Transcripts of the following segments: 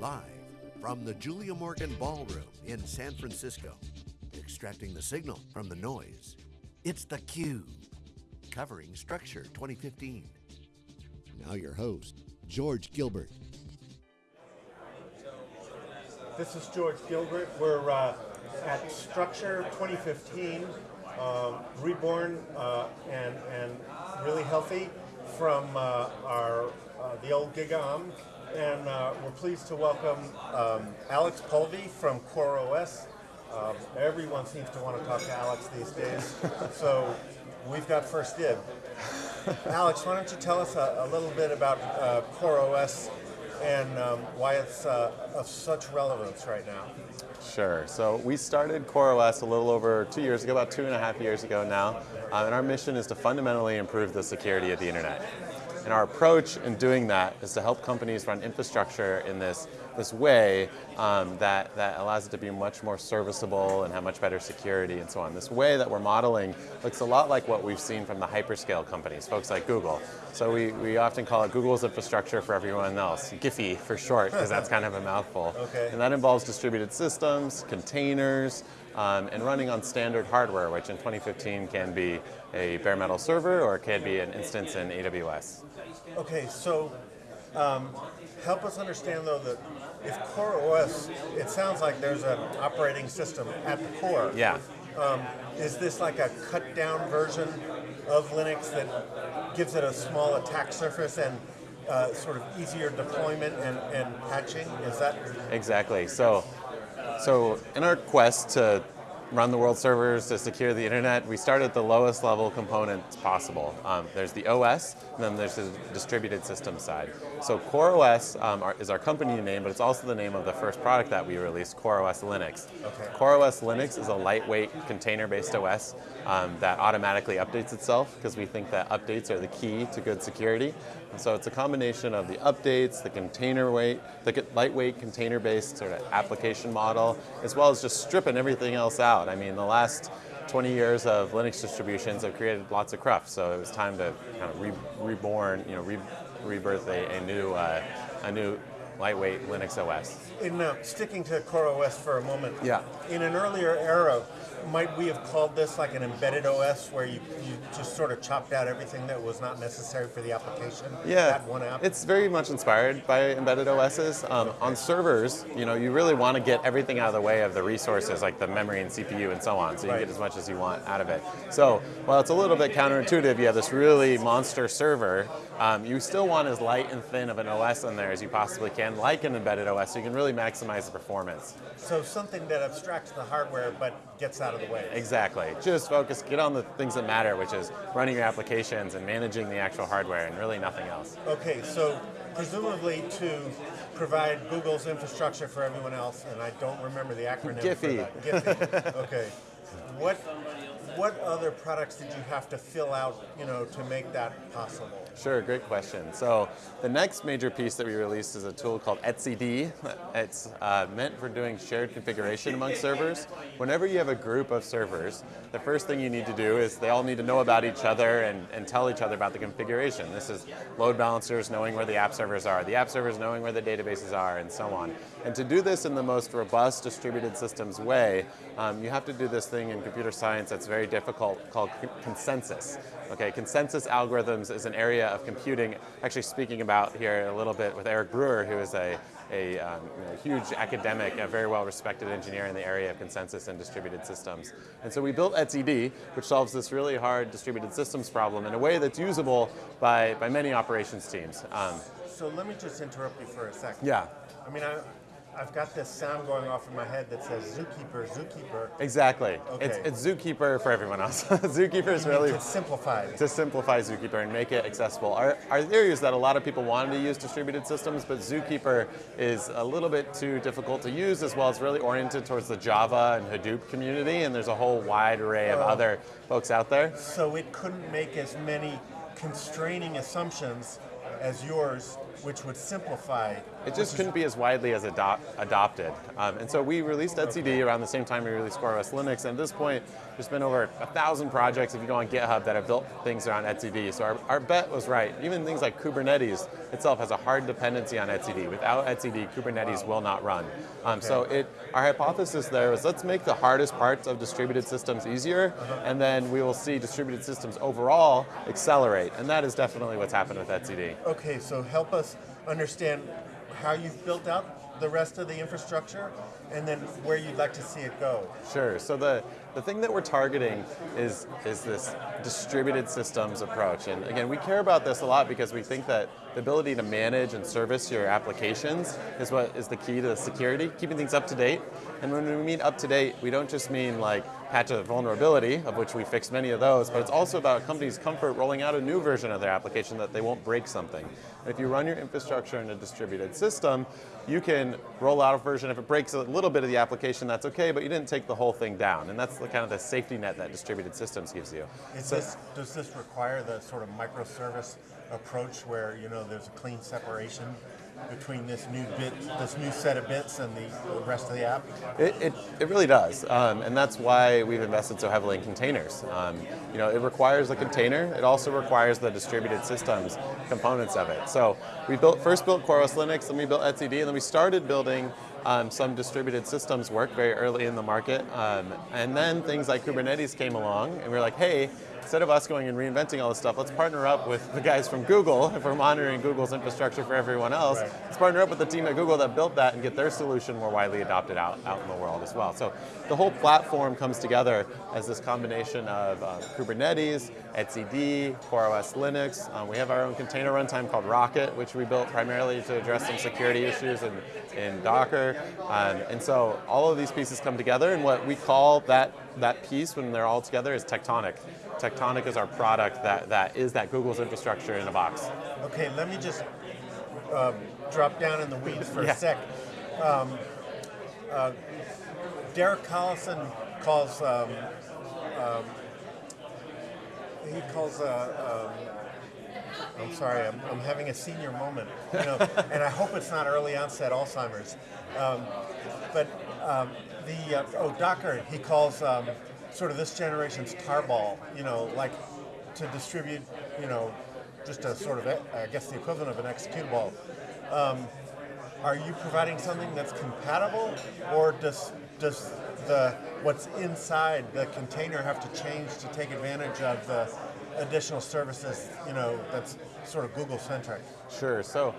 Live from the Julia Morgan Ballroom in San Francisco, extracting the signal from the noise. It's theCUBE, covering Structure 2015. Now your host, George Gilbert. This is George Gilbert. We're uh, at Structure 2015, um, reborn uh, and, and really healthy from uh, our uh, the old GigaOM and uh, we're pleased to welcome um, Alex Polvi from CoreOS. Um, everyone seems to want to talk to Alex these days, so we've got first dib. Alex, why don't you tell us a, a little bit about uh, CoreOS and um, why it's uh, of such relevance right now? Sure. So we started CoreOS a little over two years ago, about two and a half years ago now, um, and our mission is to fundamentally improve the security of the internet. And our approach in doing that is to help companies run infrastructure in this, this way um, that, that allows it to be much more serviceable and have much better security and so on. This way that we're modeling looks a lot like what we've seen from the hyperscale companies, folks like Google. So we, we often call it Google's infrastructure for everyone else, GIFEE for short, because that's kind of a mouthful. Okay. And that involves distributed systems, containers, um, and running on standard hardware, which in 2015 can be a bare metal server or it can be an instance in AWS. Okay, so um, help us understand though that if CoreOS, it sounds like there's an operating system at the core. Yeah. Um, is this like a cut down version of Linux that gives it a small attack surface and uh, sort of easier deployment and, and patching? Is that? Exactly. So, so in our quest to run the world servers to secure the internet, we start at the lowest level components possible. Um, there's the OS, and then there's the distributed system side. So CoreOS um, our, is our company name, but it's also the name of the first product that we released, CoreOS Linux. Okay. CoreOS Linux is a lightweight container-based OS um, that automatically updates itself because we think that updates are the key to good security. And so it's a combination of the updates, the container weight, the lightweight container-based sort of application model, as well as just stripping everything else out. I mean, the last 20 years of Linux distributions have created lots of cruft, so it was time to kind of re reborn, you know, re rebirth a, a new, uh, a new lightweight Linux OS. In uh, sticking to CoreOS for a moment, yeah. In an earlier era, might we have called this like an embedded OS where you, you just sort of chopped out everything that was not necessary for the application? Yeah, app? it's very much inspired by embedded OSs. Um, on servers, you know, you really want to get everything out of the way of the resources like the memory and CPU and so on, so you right. get as much as you want out of it. So, while it's a little bit counterintuitive, you have this really monster server, um, you still want as light and thin of an OS in there as you possibly can, like an embedded OS, so you can really maximize the performance. So something that abstracts the hardware but gets out of the way. Exactly. Just focus, get on the things that matter, which is running your applications and managing the actual hardware and really nothing else. Okay, so presumably to provide Google's infrastructure for everyone else, and I don't remember the acronym GIFEE. for that. GIFEE. okay. What what other products did you have to fill out, you know, to make that possible? Sure, great question. So the next major piece that we released is a tool called etcd. It's uh, meant for doing shared configuration among servers. Whenever you have a group of servers, the first thing you need to do is they all need to know about each other and, and tell each other about the configuration. This is load balancers knowing where the app servers are, the app servers knowing where the databases are, and so on. And to do this in the most robust distributed systems way, um, you have to do this thing in computer science that's very difficult called consensus. Okay, consensus algorithms is an area of computing, actually speaking about here a little bit with Eric Brewer, who is a, a um, you know, huge academic, a very well respected engineer in the area of consensus and distributed systems. And so we built etcd, which solves this really hard distributed systems problem in a way that's usable by, by many operations teams. Um, so let me just interrupt you for a second. Yeah. I mean, I, I've got this sound going off in my head that says zookeeper, zookeeper. Exactly. Okay. It's, it's zookeeper for everyone else. zookeeper is really to simplify to simplify zookeeper and make it accessible. Our, our theory is that a lot of people wanted to use distributed systems, but zookeeper is a little bit too difficult to use as well. It's really oriented towards the Java and Hadoop community, and there's a whole wide array of oh. other folks out there. So it couldn't make as many constraining assumptions as yours, which would simplify it just couldn't be as widely as adop- adopted. Um, and so we released etcd around the same time we released CoreOS Linux. And at this point, there's been over a thousand projects, if you go on GitHub, that have built things around etcd. So our, our bet was right. Even things like Kubernetes itself has a hard dependency on etcd. Without etcd, Kubernetes will not run. Um, so it, our hypothesis there was let's make the hardest parts of distributed systems easier, and then we will see distributed systems overall accelerate. And that is definitely what's happened with etcd. Okay, so help us understand how you've built out the rest of the infrastructure and then where you'd like to see it go. Sure. So the, the thing that we're targeting is, is this distributed systems approach. And again, we care about this a lot because we think that the ability to manage and service your applications is what is the key to the security, keeping things up to date. And when we mean up to date, we don't just mean like patch a vulnerability, of which we fixed many of those, but it's also about companies' comfort rolling out a new version of their application that they won't break something. And if you run your infrastructure in a distributed system, you can roll out a version. If it breaks a little bit of the application, that's okay, but you didn't take the whole thing down. And that's the kind of the safety net that distributed systems gives you. So, this, does this require the sort of microservice approach where you know there's a clean separation between this new bit, this new set of bits, and the, rest of the app? It, it, it really does, um, and that's why we've invested so heavily in containers. Um, you know, it requires a container. It also requires the distributed systems components of it. So we built first built CoreOS Linux, then we built etcd, and then we started building um, some distributed systems work very early in the market. Um, and then things like Kubernetes came along, and we are like, hey, instead of us going and reinventing all this stuff, let's partner up with the guys from Google, if we're monitoring Google's infrastructure for everyone else, right. let's partner up with the team at Google that built that and get their solution more widely adopted out, out in the world as well. So the whole platform comes together as this combination of uh, Kubernetes, etcd, CoreOS Linux. Um, we have our own container runtime called Rocket, which we built primarily to address some security issues in, in Docker. Um, and so all of these pieces come together, and what we call that, that piece when they're all together is Tectonic. Tectonic is our product that, that is that Google's infrastructure in a box. Okay, let me just um, drop down in the weeds for yeah. a sec. Um, uh, Derek Collison calls um, um, he calls uh, um, I'm sorry, I'm, I'm, having a senior moment, you know, and I hope it's not early onset Alzheimer's. Um, but um, the uh, oh Docker, he calls um, sort of this generation's tarball, you know, like to distribute, you know, just a sort of, I guess, the equivalent of an executable. Um, are you providing something that's compatible, or does does the what's inside the container have to change to take advantage of the additional services, you know, that's sort of Google centric? Sure. So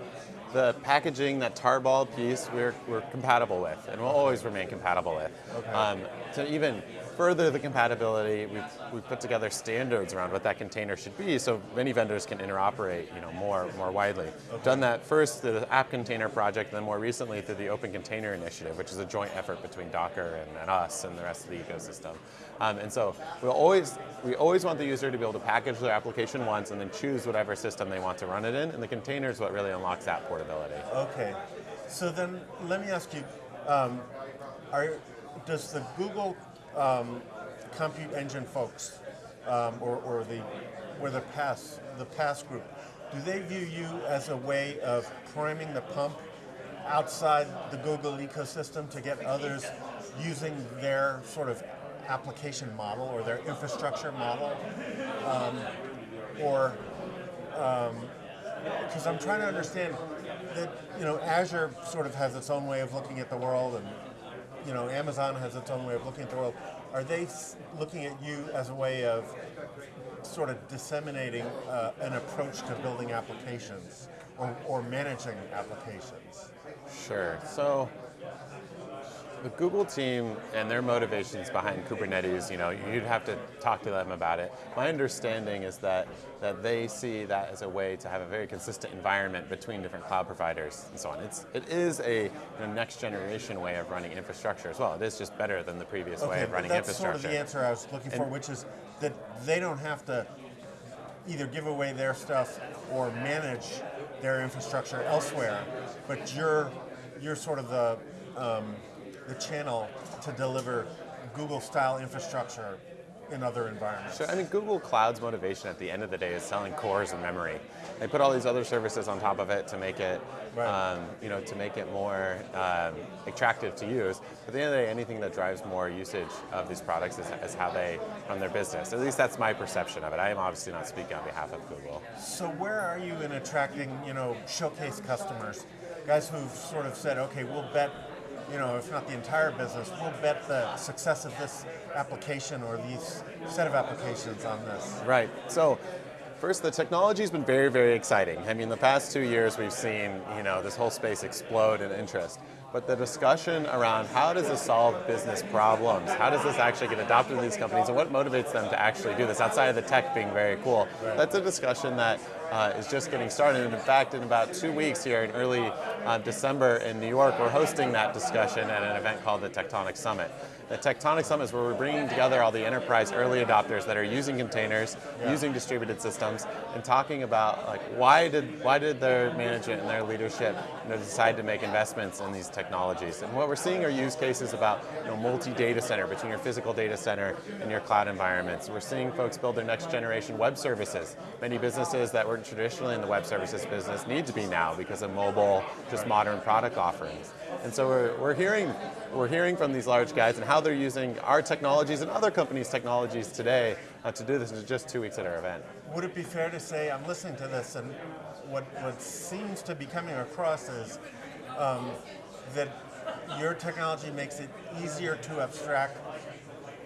the packaging, that tarball piece, we're, we're compatible with, and we'll always remain compatible with. Okay. Um, to even further the compatibility, we've, we've put together standards around what that container should be so many vendors can interoperate you know, more, more widely. Okay. Done that first through the App Container project, then more recently through the Open Container Initiative, which is a joint effort between Docker and, and us and the rest of the ecosystem. Um, and so we'll always, we always want the user to be able to package their application once and then choose whatever system they want to run it in, and the container is what really unlocks that portability. Okay. So then let me ask you, um, are, does the Google um, compute engine folks, um, or, or the or the PaaS the PaaS group, do they view you as a way of priming the pump outside the Google ecosystem to get others using their sort of application model or their infrastructure model, um, or because um, I'm trying to understand that you know Azure sort of has its own way of looking at the world and you know, Amazon has its own way of looking at the world. Are they looking at you as a way of sort of disseminating uh, an approach to building applications or, or managing applications? Sure. So the Google team and their motivations behind Kubernetes, you know, you'd have to talk to them about it. My understanding is that, that they see that as a way to have a very consistent environment between different cloud providers and so on. It's, it is a you know, next generation way of running infrastructure as well. It is just better than the previous okay, way of running that's infrastructure. That's sort of the answer I was looking for, which is that they don't have to either give away their stuff or manage their infrastructure elsewhere, but you're, you're sort of the, um, the channel to deliver Google style infrastructure in other environments? Sure. I mean, Google Cloud's motivation at the end of the day is selling cores and memory. They put all these other services on top of it to make it, Right. um, you know, to make it more um, attractive to use. At the end of the day, anything that drives more usage of these products is, is how they run their business. At least that's my perception of it. I am obviously not speaking on behalf of Google. So where are you in attracting, you know, showcase customers? Guys who've sort of said, okay, we'll bet, you know, if not the entire business, we'll bet the success of this application or these set of applications on this. Right. So, first, the technology's been very, very exciting. I mean, the past two years we've seen, you know, this whole space explode in interest. But the discussion around how does this solve business problems? How does this actually get adopted in these companies, and what motivates them to actually do this outside of the tech being very cool? That's a discussion that uh, is just getting started. And in fact, in about two weeks here in early uh, December in New York, we're hosting that discussion at an event called the Tectonic Summit. The Tectonic Summit is where we're bringing together all the enterprise early adopters that are using containers, using distributed systems, and talking about like why did why did their management and their leadership you know, decide to make investments in these technologies. And what we're seeing are use cases about you know, multi-data center between your physical data center and your cloud environments. We're seeing folks build their next generation web services. Many businesses that were traditionally in the web services business need to be now because of mobile, just modern product offerings. And so we're, we're hearing we're hearing from these large guys and how they're using our technologies and other companies' technologies today uh, to do this in just two weeks at our event. Would it be fair to say, I'm listening to this, and what, what seems to be coming across is um, that your technology makes it easier to abstract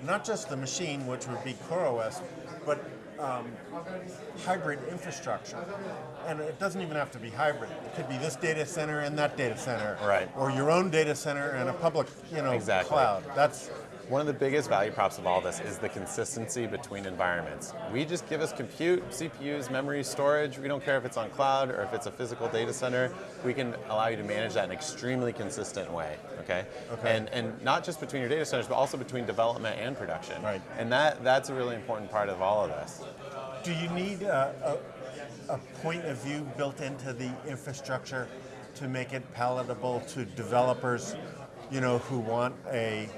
not just the machine, which would be CoreOS, but um, hybrid infrastructure. And it doesn't even have to be hybrid. It could be this data center and that data center. Right. Or your own data center and a public, you know, Exactly. cloud. That's One of the biggest value props of all this is the consistency between environments. We just give us compute, CPUs, memory, storage. We don't care if it's on cloud or if it's a physical data center. We can allow you to manage that in an extremely consistent way. Okay. Okay. And and not just between your data centers, but also between development and production. Right. And that that's a really important part of all of this. Do you need a, a, a point of view built into the infrastructure to make it palatable to developers, you know, who want a,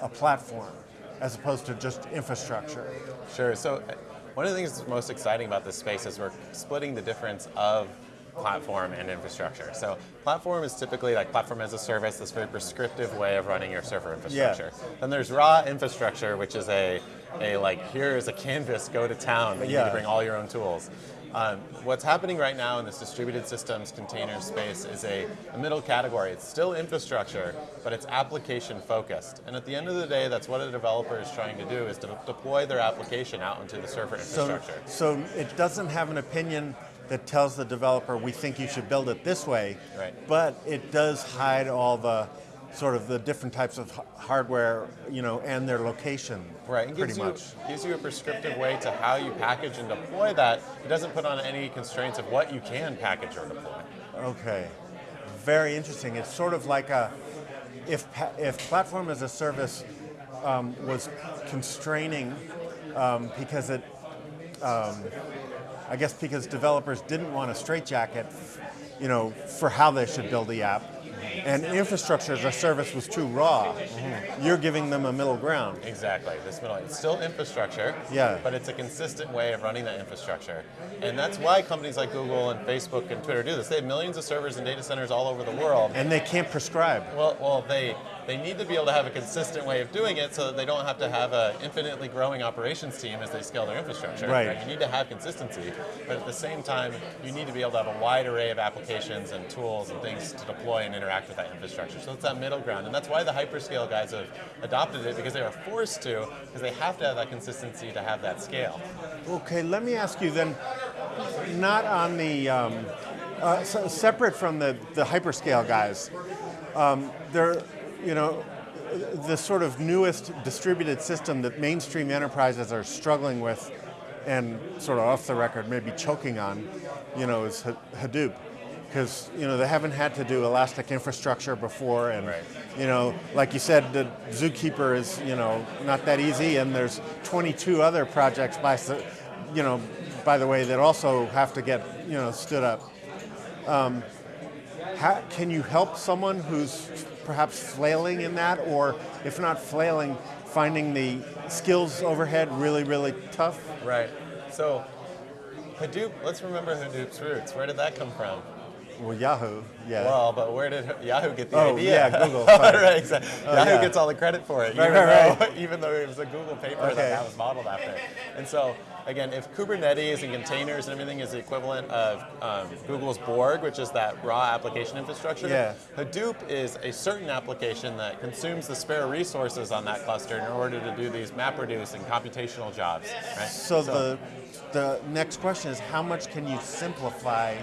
a platform as opposed to just infrastructure? Sure. So uh, one of the things that's most exciting about this space is we're splitting the difference of platform and infrastructure. So platform is typically like platform as a service, this very prescriptive way of running your server infrastructure. Yeah. Then there's raw infrastructure, which is a, a like here is a canvas, go to town, but you need to bring all your own tools. Um, what's happening right now in this distributed systems container space is a, a middle category. It's still infrastructure, but it's application focused. And at the end of the day, that's what a developer is trying to do is to deploy their application out into the server So, infrastructure. so it doesn't have an opinion that tells the developer we think you should build it this way, Right. but it does hide all the sort of the different types of hardware, you know, and their location. Right, it pretty gives you, much. gives you a prescriptive way to how you package and deploy that. It doesn't put on any constraints of what you can package or deploy. Okay, very interesting. It's sort of like a if if platform as a service um, was constraining um, because it, um, I guess because developers didn't want a straitjacket, you know, for how they should build the app, and infrastructure as a service was too raw. Mm-hmm. You're giving them a middle ground. Exactly. This middle, it's still infrastructure, Yeah. but it's a consistent way of running that infrastructure. And that's why companies like Google and Facebook and Twitter do this. They have millions of servers and data centers all over the world. And they can't prescribe. Well, well, they they need to be able to have a consistent way of doing it so that they don't have to have an infinitely growing operations team as they scale their infrastructure. Right. You need to have consistency, but at the same time, you need to be able to have a wide array of applications and tools and things to deploy and interact with that infrastructure. So it's that middle ground, and that's why the hyperscale guys have adopted it because they are forced to, because they have to have that consistency to have that scale. Okay, let me ask you then, not on the, um, uh, so separate from the, the hyperscale guys, um, there, you know, the sort of newest distributed system that mainstream enterprises are struggling with and sort of off the record maybe choking on, you know, is Hadoop. Because, you know, they haven't had to do elastic infrastructure before and, Right. you know, like you said, the Zookeeper is, you know, not that easy, and there's 22 other projects by, you know, by the way, that also have to get, you know, stood up. Um, how, can you help someone who's perhaps flailing in that, or if not flailing, finding the skills overhead really, really tough. Right. So Hadoop, let's remember Hadoop's roots. Where did that come from? Well, Yahoo, yeah. Well, but where did Yahoo get the Oh, idea? yeah, Google, right, exactly. Oh, Yahoo yeah. gets all the credit for it, Right, even, right, though, even though it was a Google paper Okay. that that was modeled after. And so, again, if Kubernetes and containers and everything is the equivalent of um, Google's Borg, which is that raw application infrastructure, Yeah. Hadoop is a certain application that consumes the spare resources on that cluster in order to do these MapReduce and computational jobs. Right? So, the the next question is how much can you simplify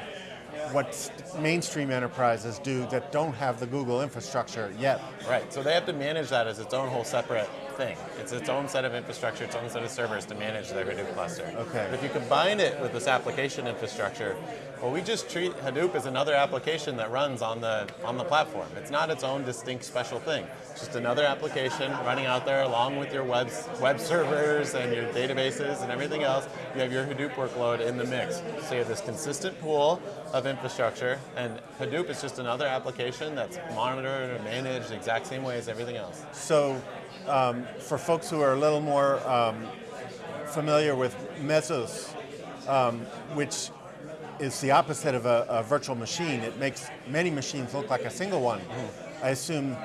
what mainstream enterprises do that don't have the Google infrastructure yet? Right, so they have to manage that as its own whole separate thing. It's its own set of infrastructure, its own set of servers to manage their Hadoop cluster. Okay. But if you combine it with this application infrastructure, well, we just treat Hadoop as another application that runs on the on the platform. It's not its own distinct special thing. It's just another application running out there along with your web web servers and your databases and everything else. You have your Hadoop workload in the mix. So you have this consistent pool of infrastructure, and Hadoop is just another application that's monitored and managed the exact same way as everything else. So, um, for folks who are a little more um, familiar with Mesos, um, which is the opposite of a, a virtual machine, it makes many machines look like a single one. I assume,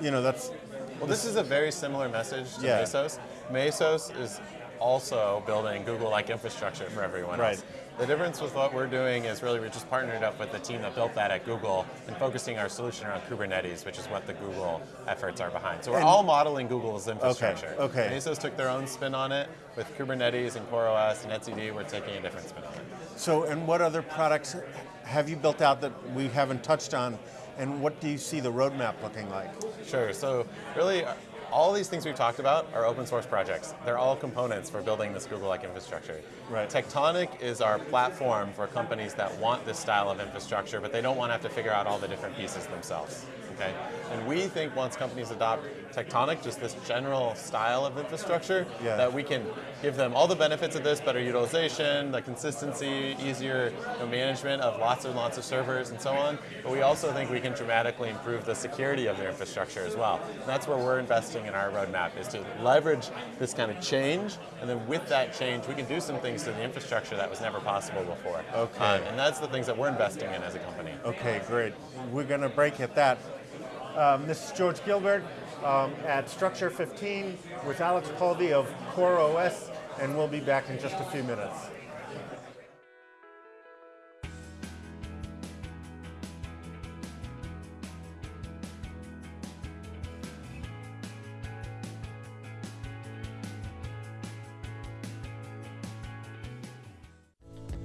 you know, that's Well, this is a very similar message to Yeah. Mesos. Mesos is also building Google-like infrastructure for everyone Right. else. The difference with what we're doing is really we're just partnered up with the team that built that at Google and focusing our solution around Kubernetes, which is what the Google efforts are behind. So we're And- all modeling Google's infrastructure. Okay, okay. Mesos took their own spin on it. With Kubernetes and CoreOS and etcd, we're taking a different spin on it. So, and what other products have you built out that we haven't touched on? And what do you see the roadmap looking like? Sure. So really, all these things we've talked about are open source projects. They're all components for building this Google-like infrastructure. Right. Tectonic is our platform for companies that want this style of infrastructure, but they don't want to have to figure out all the different pieces themselves. Okay. And we think once companies adopt Tectonic, just this general style of infrastructure, Yeah. that we can give them all the benefits of this, better utilization, the consistency, easier you know, management of lots and lots of servers and so on. But we also think we can dramatically improve the security of their infrastructure as well. And that's where we're investing in our roadmap is to leverage this kind of change, and then with that change, we can do some things to the infrastructure that was never possible before. Okay. Um, and that's the things that we're investing in as a company. Okay, great. We're going to break at that. Um, this is George Gilbert um, at Structure 15 with Alex Polvi of CoreOS, and we'll be back in just a few minutes.